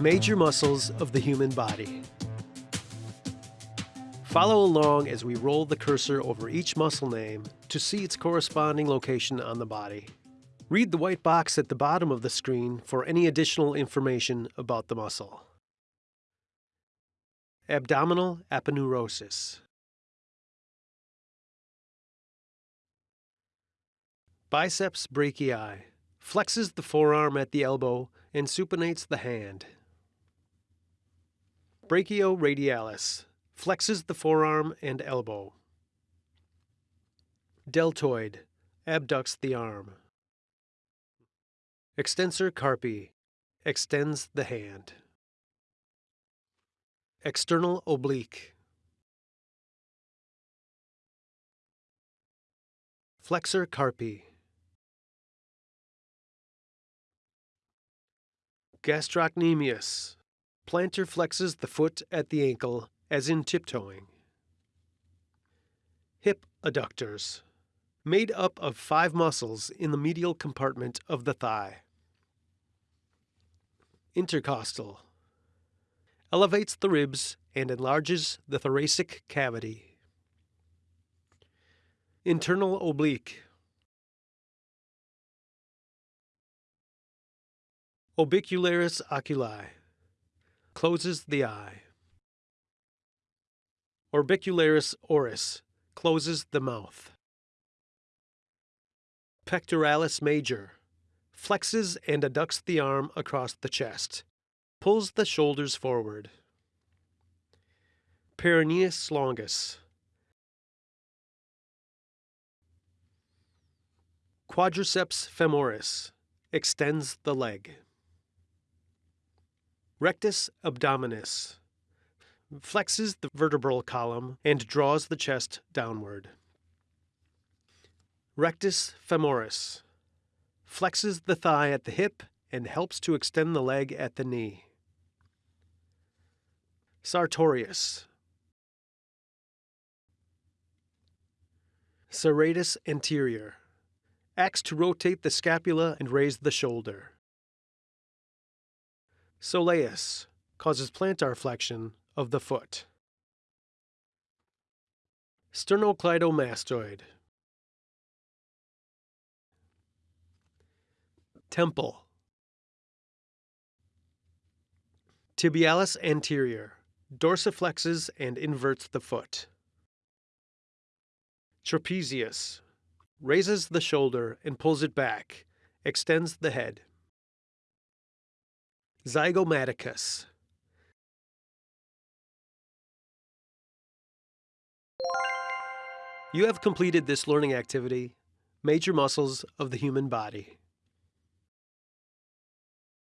Major muscles of the human body. Follow along as we roll the cursor over each muscle name to see its corresponding location on the body. Read the white box at the bottom of the screen for any additional information about the muscle. Abdominal aponeurosis. Biceps brachii flexes the forearm at the elbow and supinates the hand. Brachioradialis flexes the forearm and elbow. Deltoid abducts the arm. Extensor carpi extends the hand. External oblique. Flexor carpi. Gastrocnemius. Plantar flexes the foot at the ankle, as in tiptoeing. Hip adductors. Made up of five muscles in the medial compartment of the thigh. Intercostal. Elevates the ribs and enlarges the thoracic cavity. Internal oblique. Orbicularis oculi. Closes the eye. Orbicularis oris. Closes the mouth. Pectoralis major. Flexes and adducts the arm across the chest. Pulls the shoulders forward. Peroneus longus. Quadriceps femoris. Extends the leg. Rectus abdominis flexes the vertebral column and draws the chest downward. Rectus femoris flexes the thigh at the hip and helps to extend the leg at the knee. Sartorius Serratus anterior acts to rotate the scapula and raise the shoulder. Soleus causes plantar flexion of the foot. Sternocleidomastoid. Temple. Tibialis anterior. Dorsiflexes and inverts the foot. Trapezius. Raises the shoulder and pulls it back, extends the head. Zygomaticus. You have completed this learning activity, Major Muscles of the Human Body.